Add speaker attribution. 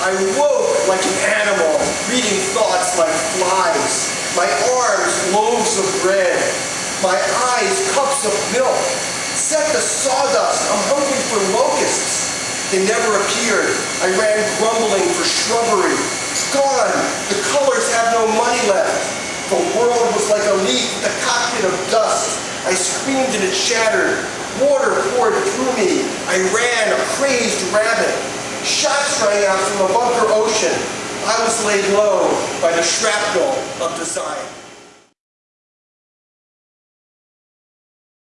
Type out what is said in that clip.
Speaker 1: I woke like an animal, reading thoughts like flies. My arms, loaves of bread. My eyes, cups of milk. Set the sawdust, I'm hungry for locusts. They never appeared. I ran grumbling for shrubbery. It's Gone, the colors have no money left. The world was like a leaf, a cockpit of dust. I screamed and it shattered. Water poured through me. I ran, a crazed rabbit. Shots rang out from a bunker ocean. I was laid low by the shrapnel of design.